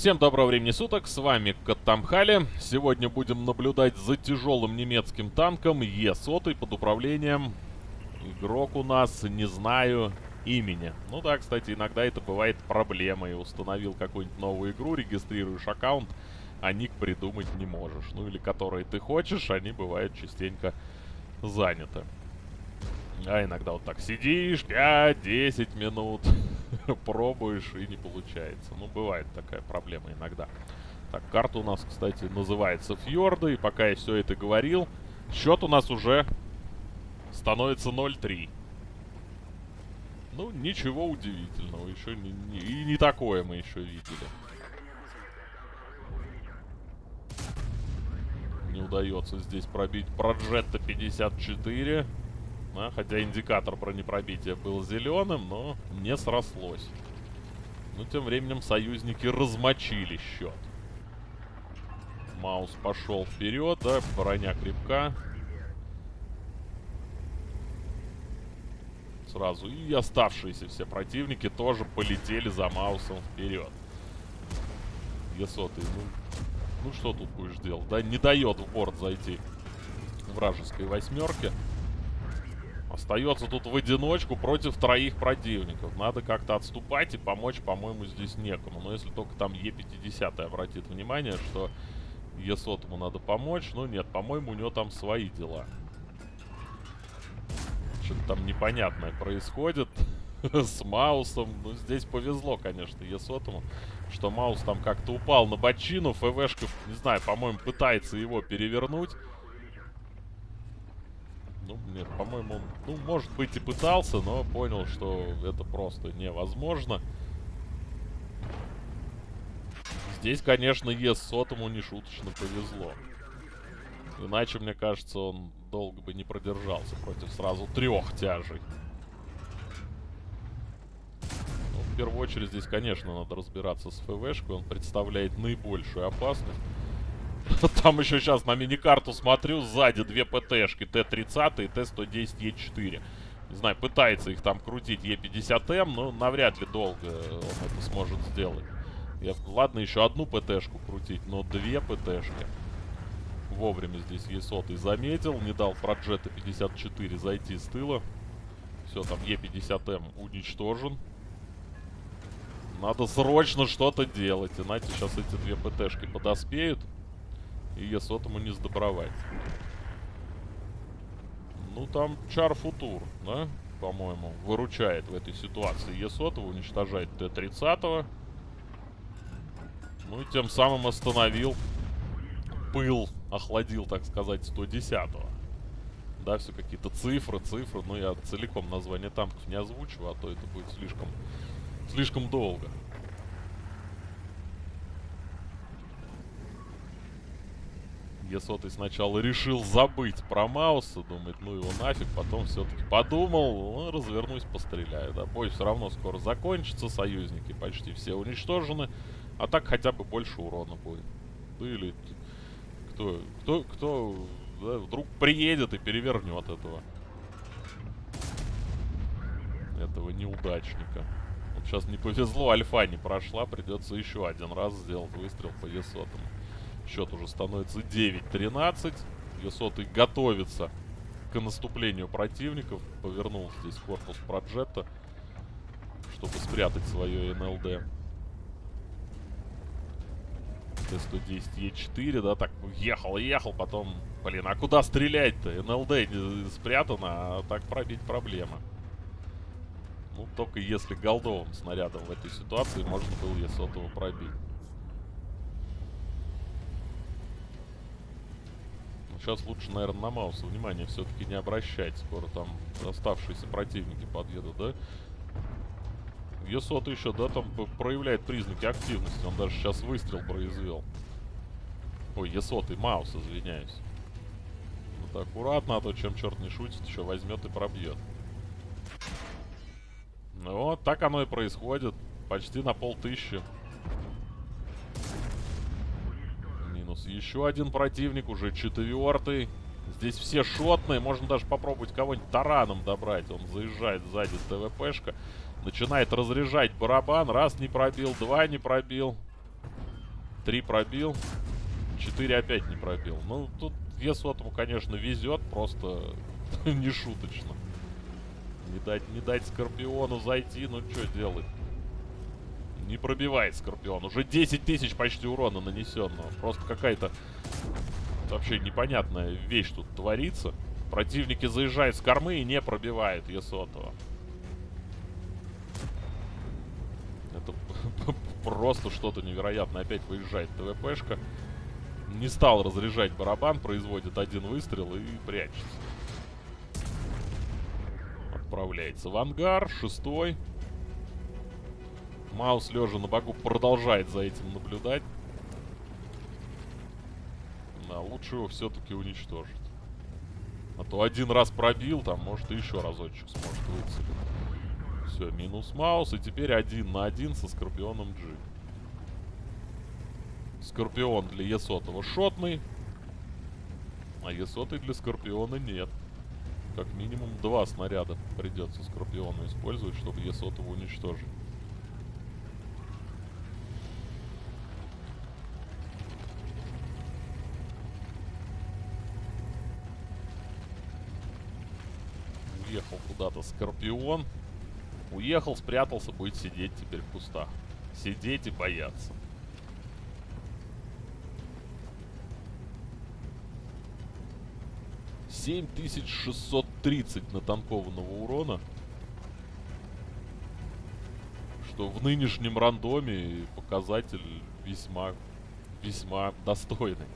Всем доброго времени суток, с вами Каттамхали. Сегодня будем наблюдать за тяжелым немецким танком Е-100 под управлением. Игрок у нас, не знаю имени. Ну да, кстати, иногда это бывает проблемой. Установил какую-нибудь новую игру, регистрируешь аккаунт, а ник придумать не можешь. Ну или которые ты хочешь, они бывают частенько заняты. А иногда вот так сидишь 5-10 минут, пробуешь и не получается. Ну, бывает такая проблема иногда. Так, карта у нас, кстати, называется Фьорды. И пока я все это говорил, счет у нас уже становится 0-3. Ну, ничего удивительного. Еще не, не, и не такое мы еще видели. Не удается здесь пробить Проджетта 54. А, хотя индикатор бронепробития был зеленым, но не срослось. Но тем временем союзники размочили счет. Маус пошел вперед, да, броня крепка. Сразу. И оставшиеся все противники тоже полетели за Маусом вперед. Е100, ну, ну что тут будешь делать? Да, не дает в борт зайти вражеской восьмерки. Остается тут в одиночку против троих противников. Надо как-то отступать и помочь, по-моему, здесь некому. Но если только там Е50 обратит внимание, что Е100 ему надо помочь. Ну нет, по-моему, у него там свои дела. Что-то там непонятное происходит с Маусом. Ну, здесь повезло, конечно, Е100, что Маус там как-то упал на бочину. ФВшка, не знаю, по-моему, пытается его перевернуть. Ну, нет, по-моему, он, ну, может быть, и пытался, но понял, что это просто невозможно. Здесь, конечно, ес сотому нешуточно повезло. Иначе, мне кажется, он долго бы не продержался против сразу трех тяжей. Ну, в первую очередь, здесь, конечно, надо разбираться с ФВшкой. Он представляет наибольшую опасность. Там еще сейчас на миникарту смотрю, сзади две ПТшки, Т-30 и Т-110Е4. Не знаю, пытается их там крутить Е50М, но навряд ли долго он это сможет сделать. Я, ладно, еще одну ПТшку крутить, но две ПТшки. Вовремя здесь Е100 заметил, не дал Progetto 54 зайти с тыла. Все, там Е50М уничтожен. Надо срочно что-то делать, иначе сейчас эти две ПТшки подоспеют. И Е100 не сдобровать. Ну, там Чар Футур, да, по-моему, выручает в этой ситуации. Е100 уничтожает Т-30. Ну и тем самым остановил пыл, охладил, так сказать, 110-го. Да, все какие-то цифры, цифры. Ну, я целиком название танков не озвучиваю, а то это будет слишком, слишком долго. Е100 сначала решил забыть про Мауса, думает, ну его нафиг, потом все-таки подумал, ну, развернусь, постреляю, да. Бой все равно скоро закончится, союзники почти все уничтожены, а так хотя бы больше урона будет. Ну или кто, кто, кто да, вдруг приедет и перевернет этого. Этого неудачника. Вот сейчас не повезло, альфа не прошла, придется еще один раз сделать выстрел по Е100. Счет уже становится 9-13. Есотый готовится к наступлению противников. Повернул здесь корпус Проджета, чтобы спрятать свое НЛД. Т-110Е4, да, так ехал, ехал, потом, блин, а куда стрелять-то? НЛД спрятано, а так пробить проблема. Ну, только если голдовым снарядом в этой ситуации можно было Е100 пробить. Сейчас лучше, наверное, на Мауса внимание все-таки не обращать. Скоро там оставшиеся противники подъедут, да? Есот еще, да, там проявляет признаки активности. Он даже сейчас выстрел произвел. Ой, Есот и Маус, извиняюсь. Вот аккуратно, а то чем черт не шутит, еще возьмет и пробьет. Ну вот, так оно и происходит. Почти на полтыщи. Минус. Еще один противник, уже четвертый. Здесь все шотные. Можно даже попробовать кого-нибудь тараном добрать. Он заезжает сзади ТВПшка. Начинает разряжать барабан. Раз не пробил, два не пробил. Три пробил. Четыре опять не пробил. Ну, тут Есотому, конечно, везет, просто не шуточно. Не дать, не дать Скорпиону зайти, ну что делать? Не пробивает Скорпион. Уже 10 тысяч почти урона нанесенного. Просто какая-то вообще непонятная вещь тут творится. Противники заезжают с кормы и не пробивают Есотова. Это просто что-то невероятное. Опять выезжает ТВПшка. Не стал разряжать барабан, производит один выстрел и прячется. Отправляется в ангар, шестой. Маус, лежа на боку, продолжает за этим наблюдать. Да, лучше его все-таки уничтожить. А то один раз пробил, там, может, еще разочек сможет выцелить. Все, минус Маус, и теперь один на один со Скорпионом G. Скорпион для Есотова шотный. А Есотый для Скорпиона нет. Как минимум два снаряда придется Скорпиону использовать, чтобы Есотова уничтожить. Уехал куда-то Скорпион. Уехал, спрятался, будет сидеть теперь в кустах. Сидеть и бояться. 7630 натанкованного урона. Что в нынешнем рандоме показатель весьма, весьма достойный.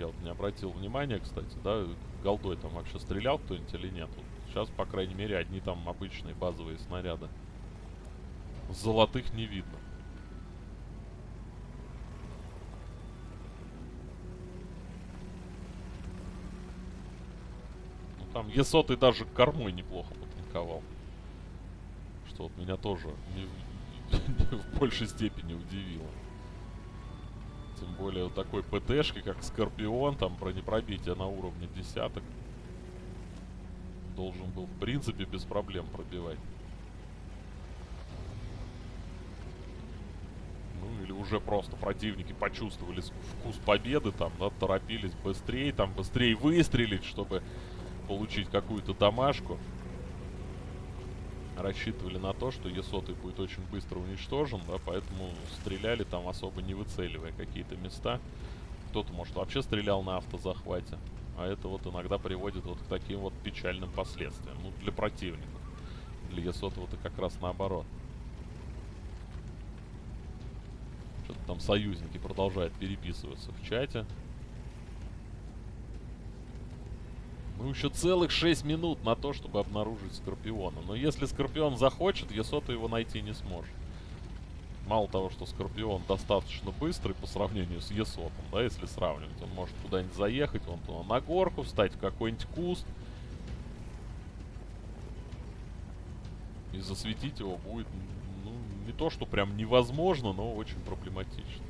Я вот не обратил внимания, кстати, да, голдой там вообще стрелял кто-нибудь или нет. Вот сейчас, по крайней мере, одни там обычные базовые снаряды. Золотых не видно. Там Есотый даже кормой неплохо потанковал. Что вот меня тоже не, в большей степени удивило. Тем более вот такой ПТшки, как Скорпион, там бронепробитие на уровне десяток. Должен был, в принципе, без проблем пробивать. Ну, или уже просто противники почувствовали вкус победы, там, да, торопились быстрее, там, быстрее выстрелить, чтобы получить какую-то домашку. Рассчитывали на то, что Есотый будет очень быстро уничтожен, да, поэтому стреляли там особо не выцеливая какие-то места. Кто-то, может, вообще стрелял на автозахвате. А это вот иногда приводит вот к таким вот печальным последствиям. Ну, для противников. Для Есотова-то как раз наоборот. Что-то там союзники продолжают переписываться в чате. Ну, еще целых 6 минут на то, чтобы обнаружить Скорпиона. Но если Скорпион захочет, Есота его найти не сможет. Мало того, что Скорпион достаточно быстрый по сравнению с Есотом, да, если сравнивать. Он может куда-нибудь заехать, вон туда на горку, встать в какой-нибудь куст. И засветить его будет, ну, не то, что прям невозможно, но очень проблематично.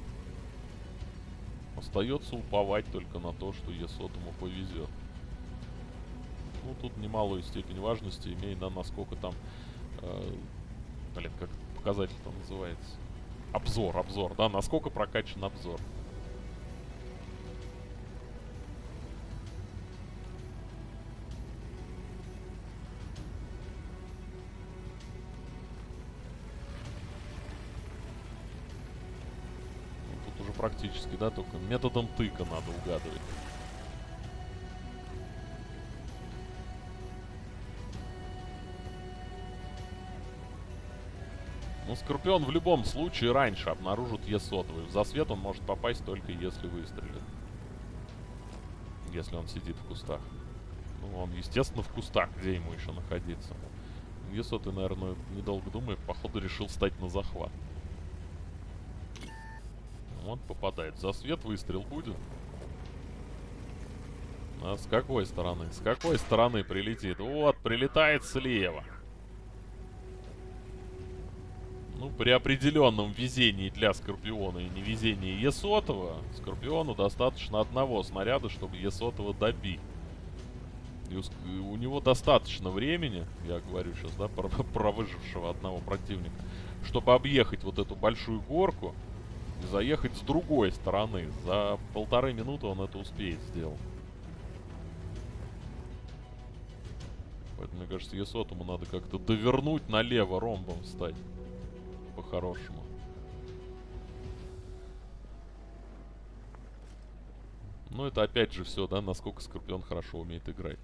Остается уповать только на то, что Есотому повезет. Ну, тут немалую степень важности имеет, да, насколько там... Э, блин, как показатель там называется? Обзор, обзор, да, насколько прокачан обзор. Ну, тут уже практически, да, только методом тыка надо угадывать. Ну, Скорпион в любом случае раньше обнаружит Е-сотовый. В засвет он может попасть только если выстрелит. Если он сидит в кустах. Ну, он, естественно, в кустах. Где ему еще находиться? Е-сотый, наверное, недолго думая, походу решил стать на захват. Вот, попадает. В засвет выстрел будет. А с какой стороны? С какой стороны прилетит? Вот, прилетает слева. Ну, при определенном везении для Скорпиона и невезении Есотова, Скорпиону достаточно одного снаряда, чтобы Есотова добить. И у, у него достаточно времени, я говорю сейчас, да, про, про выжившего одного противника, чтобы объехать вот эту большую горку И заехать с другой стороны. За полторы минуты он это успеет сделать. Поэтому, мне кажется, Есотому надо как-то довернуть налево ромбом встать. По-хорошему. Но это опять же все, да, насколько Скорпион хорошо умеет играть.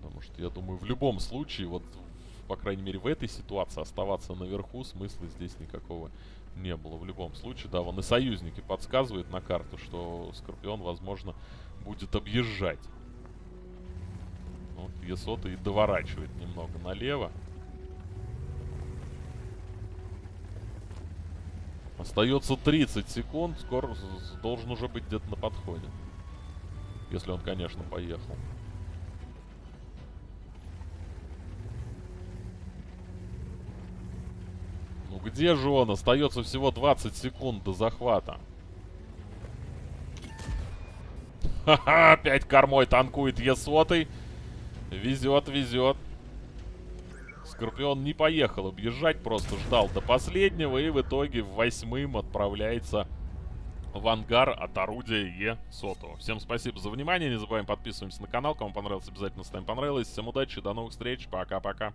Потому что, я думаю, в любом случае, вот, по крайней мере, в этой ситуации оставаться наверху смысла здесь никакого не было. В любом случае, да, вон и союзники подсказывают на карту, что Скорпион, возможно, будет объезжать. Вот Есота и доворачивает немного налево. Остается 30 секунд. Скоро должен уже быть где-то на подходе. Если он, конечно, поехал. Ну где же он? Остается всего 20 секунд до захвата. Ха-ха, опять кормой танкует Есотый. Везет, везет. Скорпион не поехал объезжать, просто ждал до последнего и в итоге в восьмым отправляется в ангар от орудия Е-100. Всем спасибо за внимание, не забываем подписываемся на канал, кому понравилось, обязательно ставим понравилось. Всем удачи, до новых встреч, пока-пока.